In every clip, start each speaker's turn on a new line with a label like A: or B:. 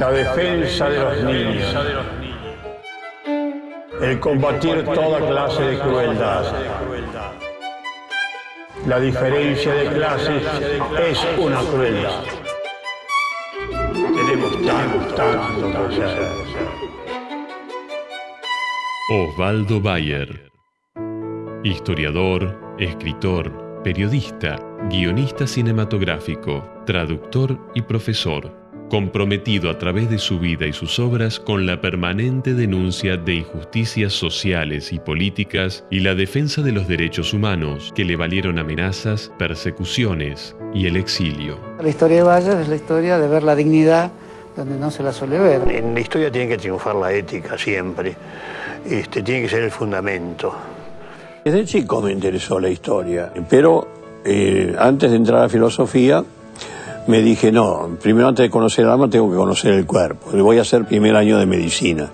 A: La defensa de los niños. El combatir toda clase de crueldad. La diferencia de clases es una crueldad. Tenemos tanto, tanto hacer.
B: Osvaldo Bayer. Historiador, escritor, periodista, guionista cinematográfico, traductor y profesor, comprometido a través de su vida y sus obras con la permanente denuncia de injusticias sociales y políticas y la defensa de los derechos humanos que le valieron amenazas, persecuciones y el exilio.
C: La historia de Bayer es la historia de ver la dignidad donde no se la suele ver.
A: En la historia tiene que triunfar la ética siempre. Este, tiene que ser el fundamento. Desde chico me interesó la historia, pero eh, antes de entrar a filosofía me dije, no, primero antes de conocer el alma tengo que conocer el cuerpo. Voy a hacer primer año de medicina.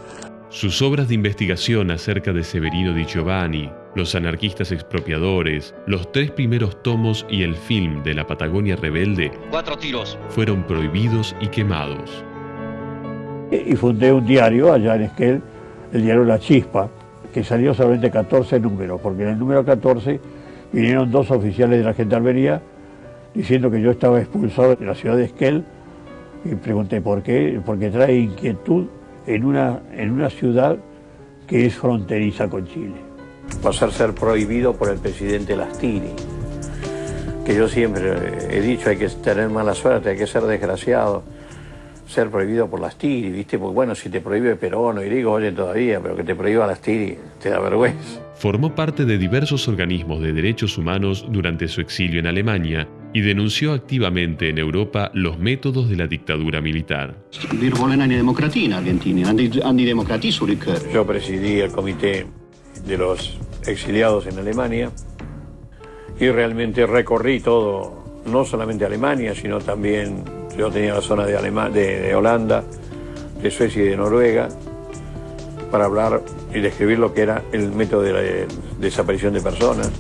B: Sus obras de investigación acerca de Severino di Giovanni, los anarquistas expropiadores, los tres primeros tomos y el film de la Patagonia rebelde
D: Cuatro tiros.
B: fueron prohibidos y quemados.
A: Y fundé un diario allá en Esquel, el diario La Chispa, que salió solamente 14 números, porque en el número 14 vinieron dos oficiales de la Gendarmería diciendo que yo estaba expulsado de la ciudad de Esquel y pregunté por qué, porque trae inquietud en una, en una ciudad que es fronteriza con Chile. Pasar a ser prohibido por el presidente Lastiri, que yo siempre he dicho hay que tener mala suerte, hay que ser desgraciado, ser prohibido por Lastiri, ¿viste? Porque bueno, si te prohíbe Perón o Irigo, oye todavía, pero que te prohíba Lastiri, te da vergüenza.
B: Formó parte de diversos organismos de derechos humanos durante su exilio en Alemania y denunció activamente en Europa los métodos de la dictadura militar.
A: Yo presidí el comité de los exiliados en Alemania y realmente recorrí todo, no solamente Alemania, sino también yo tenía la zona de, Alema- de, de Holanda, de Suecia y de Noruega, para hablar y describir lo que era el método de la de- desaparición de personas.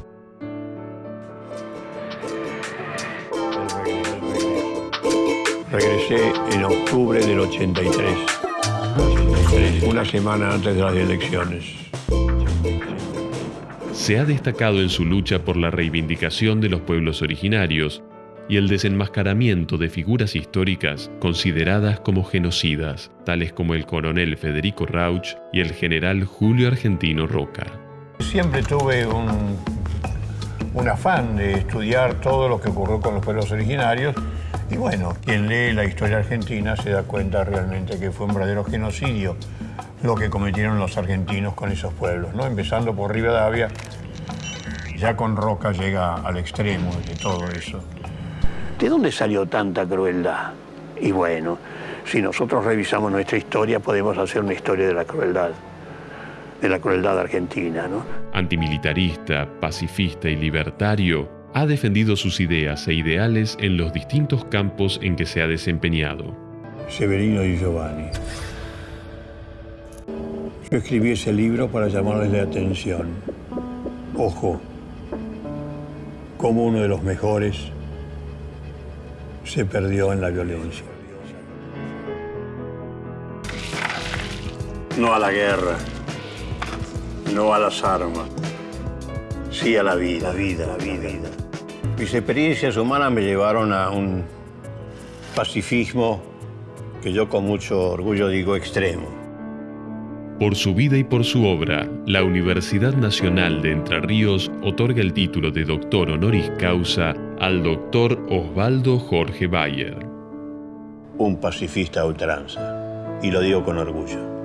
A: Regresé en octubre del 83, una semana antes de las elecciones.
B: Se ha destacado en su lucha por la reivindicación de los pueblos originarios y el desenmascaramiento de figuras históricas consideradas como genocidas, tales como el coronel Federico Rauch y el general Julio Argentino Roca.
A: Siempre tuve un, un afán de estudiar todo lo que ocurrió con los pueblos originarios y bueno, quien lee la historia argentina se da cuenta realmente que fue un verdadero genocidio lo que cometieron los argentinos con esos pueblos, ¿no? Empezando por Rivadavia, ya con Roca llega al extremo de todo eso. ¿De dónde salió tanta crueldad? Y bueno, si nosotros revisamos nuestra historia podemos hacer una historia de la crueldad, de la crueldad argentina, ¿no?
B: Antimilitarista, pacifista y libertario, ha defendido sus ideas e ideales en los distintos campos en que se ha desempeñado.
A: Severino y Giovanni. Yo escribí ese libro para llamarles la atención. Ojo, como uno de los mejores se perdió en la violencia. No a la guerra, no a las armas, sí a la vida, la vida, la vida. Mis experiencias humanas me llevaron a un pacifismo que yo con mucho orgullo digo extremo.
B: Por su vida y por su obra, la Universidad Nacional de Entre Ríos otorga el título de doctor honoris causa al doctor Osvaldo Jorge Bayer.
A: Un pacifista a ultranza, y lo digo con orgullo.